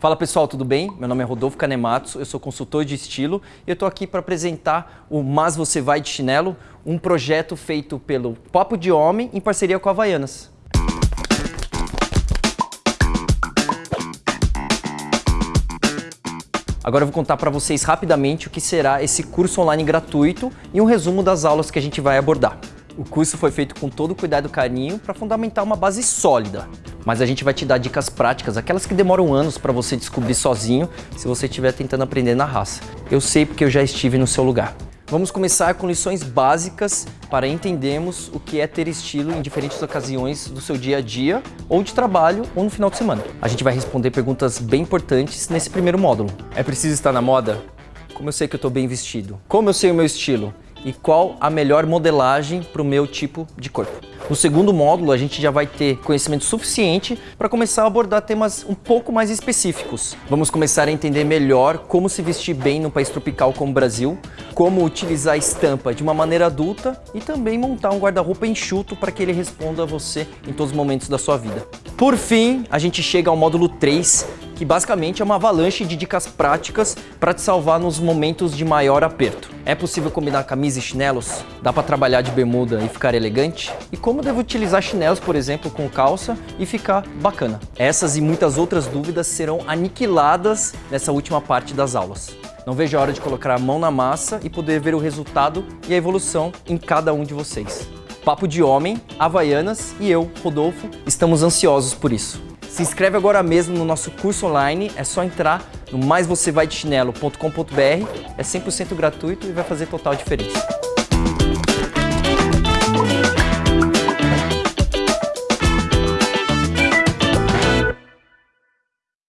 Fala pessoal, tudo bem? Meu nome é Rodolfo Kanematsu, eu sou consultor de estilo e eu estou aqui para apresentar o Mas Você Vai de Chinelo, um projeto feito pelo Papo de Homem em parceria com a Havaianas. Agora eu vou contar para vocês rapidamente o que será esse curso online gratuito e um resumo das aulas que a gente vai abordar. O curso foi feito com todo cuidado e carinho para fundamentar uma base sólida mas a gente vai te dar dicas práticas, aquelas que demoram anos para você descobrir sozinho se você estiver tentando aprender na raça. Eu sei porque eu já estive no seu lugar. Vamos começar com lições básicas para entendermos o que é ter estilo em diferentes ocasiões do seu dia a dia, ou de trabalho, ou no final de semana. A gente vai responder perguntas bem importantes nesse primeiro módulo. É preciso estar na moda? Como eu sei que eu estou bem vestido? Como eu sei o meu estilo? E qual a melhor modelagem para o meu tipo de corpo? No segundo módulo, a gente já vai ter conhecimento suficiente para começar a abordar temas um pouco mais específicos. Vamos começar a entender melhor como se vestir bem no país tropical como o Brasil, como utilizar a estampa de uma maneira adulta e também montar um guarda-roupa enxuto para que ele responda a você em todos os momentos da sua vida. Por fim, a gente chega ao módulo 3, que basicamente é uma avalanche de dicas práticas para te salvar nos momentos de maior aperto. É possível combinar camisa e chinelos? Dá para trabalhar de bermuda e ficar elegante? E como devo utilizar chinelos, por exemplo, com calça e ficar bacana? Essas e muitas outras dúvidas serão aniquiladas nessa última parte das aulas. Não vejo a hora de colocar a mão na massa e poder ver o resultado e a evolução em cada um de vocês. Papo de Homem, Havaianas e eu, Rodolfo, estamos ansiosos por isso. Se inscreve agora mesmo no nosso curso online, é só entrar no maisvocêvaidechinelo.com.br, é 100% gratuito e vai fazer total diferença.